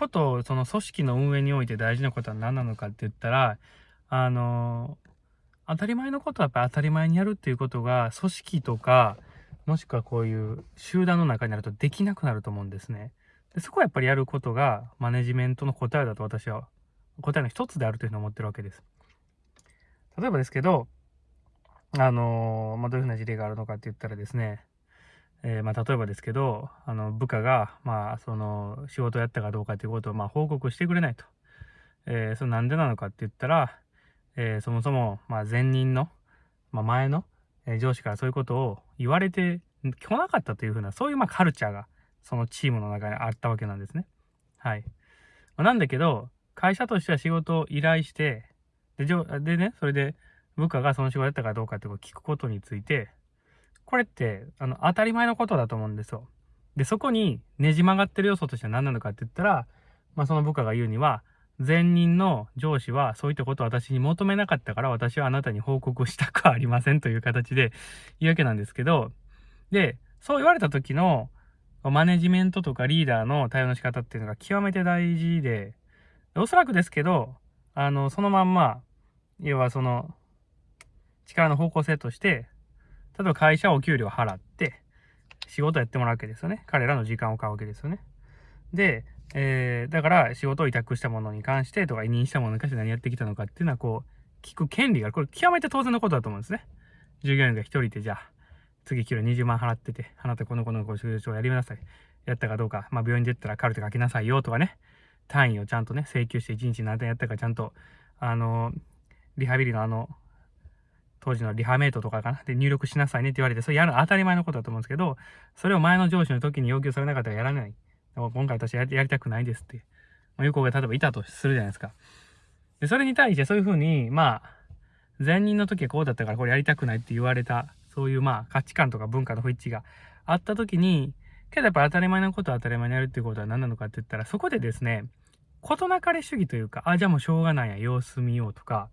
ことその組織の運営において大事なことは何なのかって言ったら、あの、当たり前のことはやっぱり当たり前にやるっていうことが、組織とか、もしくはこういう集団の中になるとできなくなると思うんですね。でそこはやっぱりやることがマネジメントの答えだと私は答えの一つであるというふうに思ってるわけです。例えばですけど、あのまあ、どういうふうな事例があるのかって言ったらですね、えー、まあ、例えばですけど、あの、部下が、まあ、その、仕事をやったかどうかということを、まあ、報告してくれないと。えー、それなんでなのかって言ったら、えー、そもそも、まあ、前任の、まあ、前の、え上司からそういうことを言われて来なかったというふうな、そういう、まあ、カルチャーが、そのチームの中にあったわけなんですね。はい。まあ、なんだけど、会社としては仕事を依頼して、で、でね、それで、部下がその仕事やったかどうかってことを聞くことについて、これって、あの、当たり前のことだと思うんですよ。で、そこにねじ曲がってる要素としては何なのかって言ったら、まあ、その部下が言うには、前任の上司はそういったことを私に求めなかったから私はあなたに報告したくありませんという形で言うわけなんですけど、で、そう言われた時のマネジメントとかリーダーの対応の仕方っていうのが極めて大事で、おそらくですけど、あの、そのまんま、要はその、力の方向性として、例えば会社はお給料払って、仕事やってもらうわけですよね。彼らの時間を買うわけですよね。で、えー、だから仕事を委託したものに関してとか委任したものに関して何やってきたのかっていうのはこう、聞く権利がある、これ極めて当然のことだと思うんですね。従業員が一人でじゃあ、次給料20万払ってて、あなたこの子のご仕事をやりなさい。やったかどうか、まあ病院で言ったらカルテ書きなさいよとかね、単位をちゃんとね、請求して1日何点やったかちゃんと、あの、リハビリのあの、当時のリハメイトとかかな？で、入力しなさいねって言われて、それやるの当たり前のことだと思うんですけど、それを前の上司の時に要求されなかったらやらない。今回私やりたくないですって。まあ、有効が例えばいたとするじゃないですか。で、それに対してそういうふうに、まあ、前任の時はこうだったからこれやりたくないって言われた、そういうまあ価値観とか文化の不一致があった時に、けどやっぱ当たり前のことを当たり前にやるっていうことは何なのかって言ったら、そこでですね、事なかれ主義というか、あ、じゃあもうしょうがないや、様子見ようとか、